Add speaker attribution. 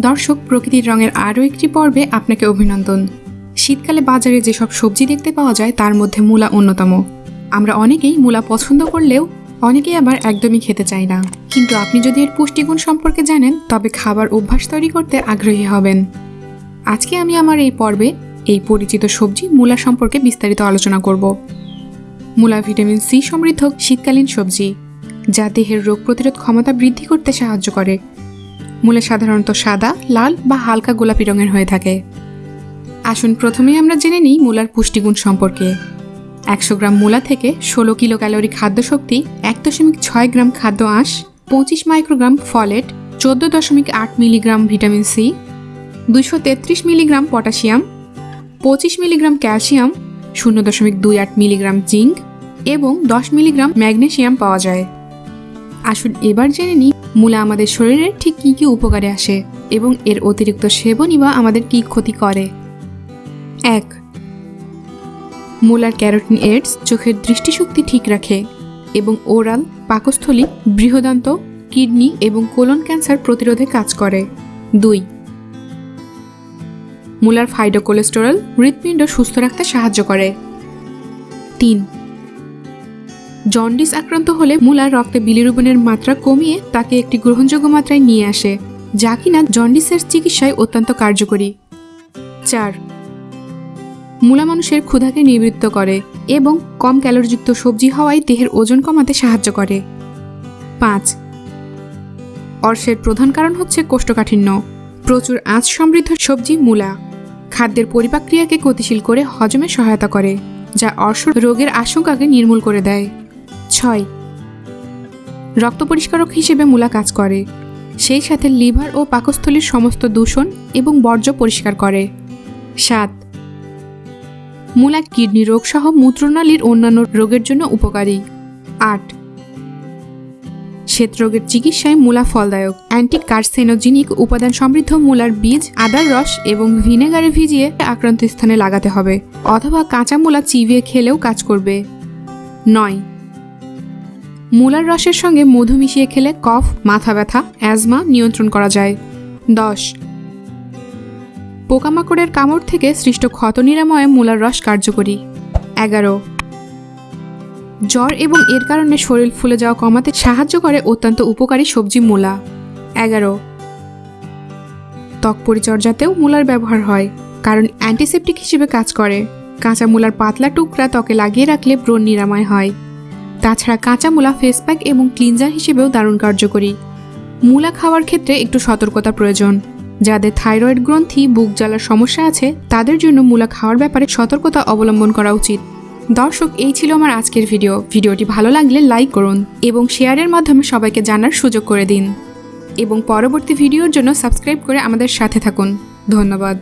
Speaker 1: দর্শক, প্রকৃতির রঙের আরও একটি পর্বে আপনাকে অভিনন্দন। শীতকালে বাজারে যেসব সবজি দেখতে পাওয়া যায়, তার মধ্যে মূলা অন্যতম। আমরা অনেকেই মূলা পছন্দ করলেও অনেকেই আবার একদমই খেতে চাই না। কিন্তু আপনি যদি এর পুষ্টিগুণ সম্পর্কে জানেন, তবে খাবার অভ্যাস তৈরি করতে আগ্রহী হবেন। আজকে আমি আমার এই পর্বে এই পরিচিত সবজি, মূলা সম্পর্কে বিস্তারিত আলোচনা করব। মূলা ভিটামিন সি সমৃদ্ধ শীতকালীন সবজি, যা দেহের রোগ প্রতিরোধ ক্ষমতা বৃদ্ধি করতে সাহায্য করে। মূলা সাধারণত সাদা, লাল বা হালকা গোলাপি রঙের হয়ে থাকে। আসুন প্রথমেই আমরা জেনে নিই মূলার পুষ্টিগুণ সম্পর্কে। একশো গ্রাম মূলা থেকে ষোলো কিলো ক্যালোরি খাদ্য শক্তি এক দশমিক ছয় গ্রাম খাদ্য আঁশ, পঁচিশ মাইক্রোগ্রাম ফলেট, চোদ্দ দশমিক আট মিলিগ্রাম ভিটামিন সি দুশো তেত্রিশ মিলিগ্রাম পটাশিয়াম, পঁচিশ মিলিগ্রাম ক্যালসিয়াম, শূন্য দশমিক দুই আট মিলিগ্রাম জিঙ্ক এবং দশ মিলিগ্রাম ম্যাগনেশিয়াম পাওয়া যায়। আসুন এবার জেনে নিই মূলা আমাদের শরীরে ঠিক কী কী উপকারে আসে এবং এর অতিরিক্ত সেবনই বা আমাদের কী ক্ষতি করে। এক, মূলার ক্যারোটিন এডস চোখের দৃষ্টিশক্তি ঠিক রাখে এবং ওরাল, পাকস্থলী, বৃহদান্ত, কিডনি এবং কোলন ক্যান্সার প্রতিরোধে কাজ করে। দুই, মূলার ফাইডো কোলেস্টেরল হৃৎপিণ্ড সুস্থ রাখতে সাহায্য করে। তিন জন্ডিস আক্রান্ত হলে মূলার রক্তে বিলিরুবনের মাত্রা কমিয়ে তাকে একটি গ্রহণযোগ্য মাত্রায় নিয়ে আসে, যা কিনা জন্ডিসের চিকিৎসায় অত্যন্ত কার্যকরী। চার, মূলা মানুষের ক্ষুধাকে নিবৃত্ত করে এবং কম ক্যালোরিযুক্ত সবজি হওয়ায় দেহের ওজন কমাতে সাহায্য করে। পাঁচ, অর্শের প্রধান কারণ হচ্ছে কোষ্ঠকাঠিন্য। প্রচুর আঁচ সমৃদ্ধ সবজি মূলা। খাদ্যের পরিপাক্রিয়াকে গতিশীল করে হজমে সহায়তা করে, যা অর্শ রোগের আশঙ্কাকে নির্মূল করে দেয়। ছয়। রক্ত পরিষ্কারক হিসেবে মূলা কাজ করে। সেই সাথে লিভার ও পাকস্থলীর সমস্ত দূষণ এবং বর্জ্য পরিষ্কার করে। সাত। মূলা কিডনি রোগ সহ মূত্রনালীর অন্যান্য রোগের জন্য উপকারী। আট। শ্বেতরোগের চিকিৎসায় মূলা ফলদায়ক। অ্যান্টি কার্সেনোজিনিক উপাদান সমৃদ্ধ মূলার বীজ, আদার রস এবং ভিনেগারে ভিজিয়ে আক্রান্ত স্থানে লাগাতে হবে। অথবা কাঁচা মূলা চিবিয়ে খেলেও কাজ করবে। নয়। মূলার রসের সঙ্গে মধু মিশিয়ে খেলে কফ, মাথা ব্যথা, অ্যাজমা নিয়ন্ত্রণ করা যায়। দশ। পোকামাকড়ের কামড় থেকে সৃষ্ট ক্ষত নিরাময়ে মূলার রস কার্যকরী। এগারো। জ্বর এবং এর কারণে শরীর ফুলে যাওয়া কমাতে সাহায্য করে অত্যন্ত উপকারী সবজি মূলা। এগারো। ত্বক পরিচর্যাতেও মূলার ব্যবহার হয়, কারণ অ্যান্টিসেপটিক হিসেবে কাজ করে। কাঁচা মূলার পাতলা টুকরা ত্বকে লাগিয়ে রাখলে ব্রণ নিরাময় হয়। তাছাড়া কাঁচা মূলা ফেস প্যাক এবং ক্লিনজার হিসেবেও দারুণ কার্যকরী। মূলা খাওয়ার ক্ষেত্রে একটু সতর্কতা প্রয়োজন। যাদের থাইরয়েড গ্রন্থি, বুক জ্বালার সমস্যা আছে, তাদের জন্য মূলা খাওয়ার ব্যাপারে সতর্কতা অবলম্বন করা উচিত। দর্শক, এই ছিল আমার আজকের ভিডিও। ভিডিওটি ভালো লাগলে লাইক করুন এবং শেয়ারের মাধ্যমে সবাইকে জানার সুযোগ করে দিন। এবং পরবর্তী ভিডিওর জন্য সাবস্ক্রাইব করে আমাদের সাথে থাকুন। ধন্যবাদ।